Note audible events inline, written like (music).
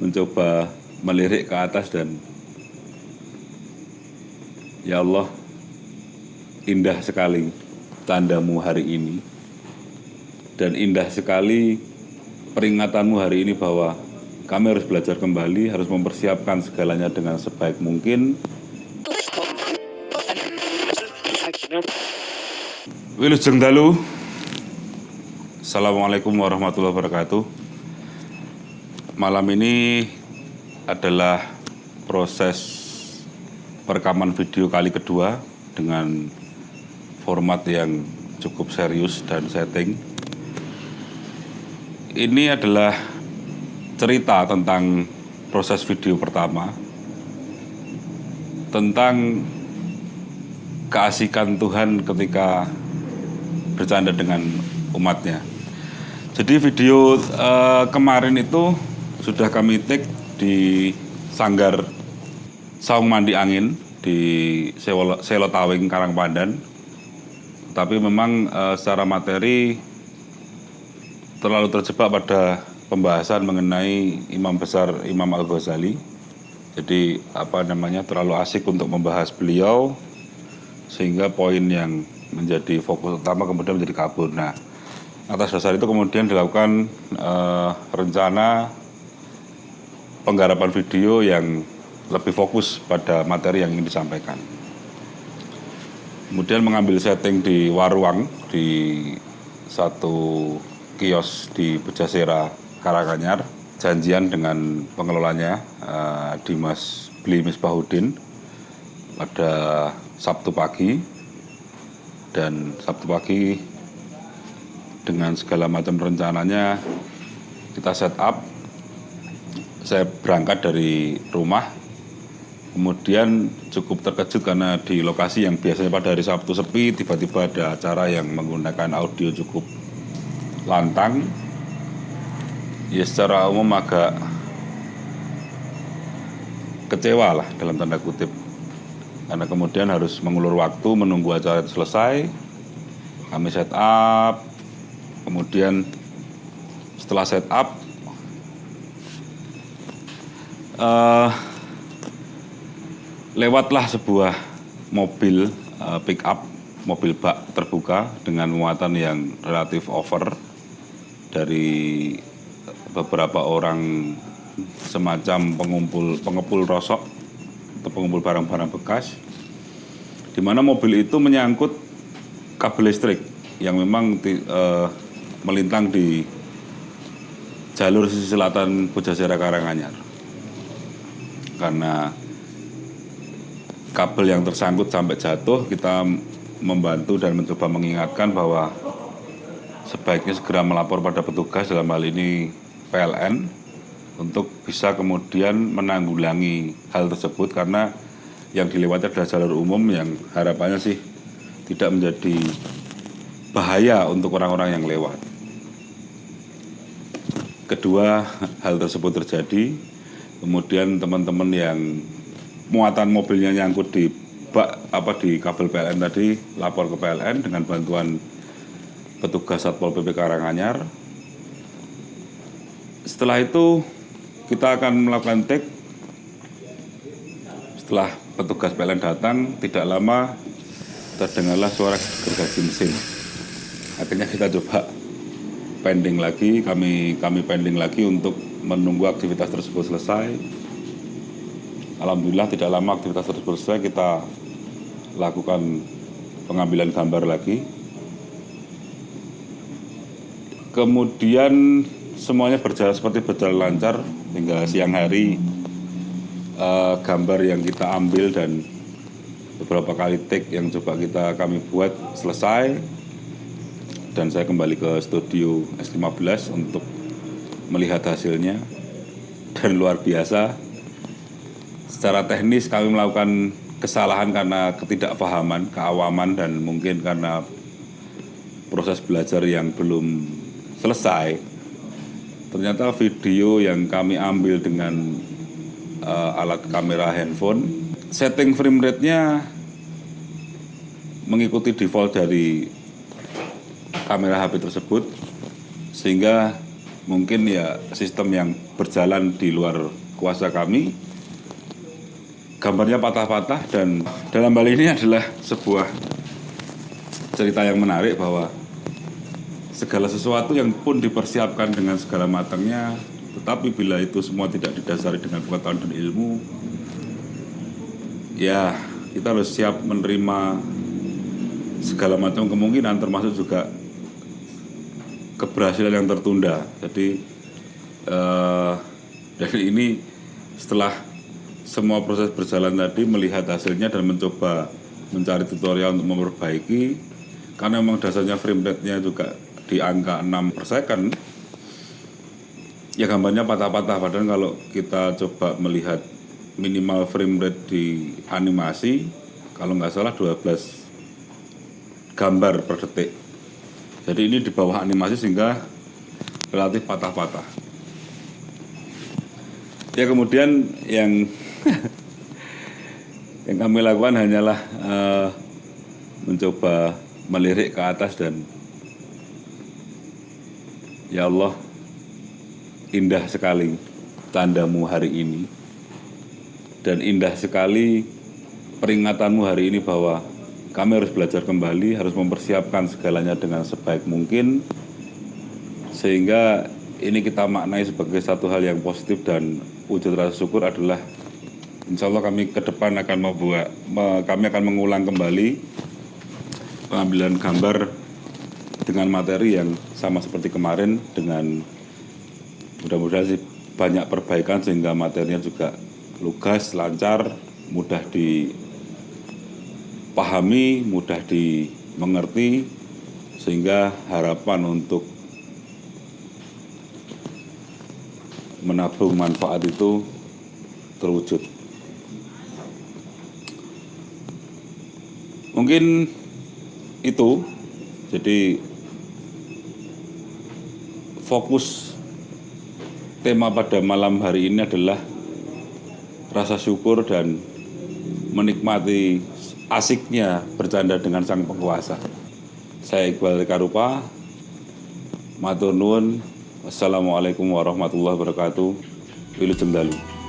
mencoba melirik ke atas dan ya Allah indah sekali tandamu hari ini dan indah sekali peringatanmu hari ini bahwa kami harus belajar kembali, harus mempersiapkan segalanya dengan sebaik mungkin. Wilujeng dalu. Assalamualaikum warahmatullahi wabarakatuh. Malam ini adalah proses perekaman video kali kedua dengan format yang cukup serius dan setting. Ini adalah cerita tentang proses video pertama tentang keasikan Tuhan ketika bercanda dengan umatnya. Jadi video uh, kemarin itu sudah kami take di Sanggar Saung Mandi Angin di Selo Tawing Karangpandan. Tapi memang uh, secara materi terlalu terjebak pada pembahasan mengenai Imam Besar Imam Al-Ghazali. Jadi apa namanya terlalu asik untuk membahas beliau sehingga poin yang menjadi fokus utama kemudian menjadi kabur. Nah, atas dasar itu kemudian dilakukan uh, rencana penggarapan video yang lebih fokus pada materi yang ingin disampaikan. Kemudian mengambil setting di Waruang di satu kios di Bejasera Karanganyar, janjian dengan pengelolanya uh, Dimas Bli Misbahudin. Pada Sabtu pagi. Dan Sabtu pagi dengan segala macam rencananya kita set up saya berangkat dari rumah kemudian cukup terkejut karena di lokasi yang biasanya pada hari Sabtu sepi tiba-tiba ada acara yang menggunakan audio cukup lantang. Ya secara umum agak kecewa lah dalam tanda kutip. Karena kemudian harus mengulur waktu menunggu acara itu selesai kami set up kemudian setelah set up uh, lewatlah sebuah mobil uh, pick up mobil bak terbuka dengan muatan yang relatif over dari beberapa orang semacam pengumpul pengepul rosok atau pengumpul barang-barang bekas, di mana mobil itu menyangkut kabel listrik yang memang di, uh, melintang di jalur sisi selatan Pujasera Karanganyar. Karena kabel yang tersangkut sampai jatuh, kita membantu dan mencoba mengingatkan bahwa sebaiknya segera melapor pada petugas dalam hal ini PLN untuk bisa kemudian menanggulangi hal tersebut karena yang dilewati adalah jalur umum yang harapannya sih tidak menjadi bahaya untuk orang-orang yang lewat. Kedua, hal tersebut terjadi, kemudian teman-teman yang muatan mobilnya nyangkut di bak apa di kabel PLN tadi lapor ke PLN dengan bantuan petugas Satpol PP Karanganyar. Setelah itu kita akan melakukan take setelah petugas PLN datang tidak lama terdengarlah suara gergaji mesin akhirnya kita coba pending lagi kami kami pending lagi untuk menunggu aktivitas tersebut selesai. Alhamdulillah tidak lama aktivitas tersebut selesai kita lakukan pengambilan gambar lagi. Kemudian semuanya berjalan seperti berjalan lancar hingga siang hari uh, gambar yang kita ambil dan beberapa kali take yang coba kita kami buat selesai. Dan saya kembali ke studio S15 untuk melihat hasilnya dan luar biasa. Secara teknis kami melakukan kesalahan karena ketidakpahaman, keawaman dan mungkin karena proses belajar yang belum selesai. Ternyata video yang kami ambil dengan uh, alat kamera handphone setting frame rate-nya mengikuti default dari kamera HP tersebut sehingga mungkin ya sistem yang berjalan di luar kuasa kami. Gambarnya patah-patah dan dalam hal ini adalah sebuah cerita yang menarik bahwa segala sesuatu yang pun dipersiapkan dengan segala matangnya tetapi bila itu semua tidak didasari dengan pengetahuan dan ilmu ya kita harus siap menerima segala macam kemungkinan termasuk juga keberhasilan yang tertunda. Jadi eh, dari ini setelah semua proses berjalan tadi melihat hasilnya dan mencoba mencari tutorial untuk memperbaiki karena memang dasarnya frame rate-nya juga di angka 6 per second ya gambarnya patah-patah padahal kalau kita coba melihat minimal frame rate di animasi kalau nggak salah 12 gambar per detik jadi ini di bawah animasi sehingga relatif patah-patah. Ya kemudian yang (laughs) yang kami lakukan hanyalah uh, mencoba melirik ke atas dan ya Allah indah sekali tandamu hari ini. Dan indah sekali peringatanmu hari ini bahwa kami harus belajar kembali, harus mempersiapkan segalanya dengan sebaik mungkin sehingga ini kita maknai sebagai satu hal yang positif dan wujud rasa syukur adalah insya Allah kami ke depan akan membuat, kami akan mengulang kembali pengambilan gambar dengan materi yang sama seperti kemarin dengan mudah-mudahan sih banyak perbaikan sehingga materinya juga lugas, lancar, mudah dipahami, mudah dimengerti sehingga harapan untuk menabung manfaat itu terwujud. Mungkin itu, jadi fokus tema pada malam hari ini adalah rasa syukur dan menikmati asiknya bercanda dengan sang penguasa. Saya Iqbal Karupa, Matur Nuwun, Assalamualaikum warahmatullahi wabarakatuh. Wilujeng dalu.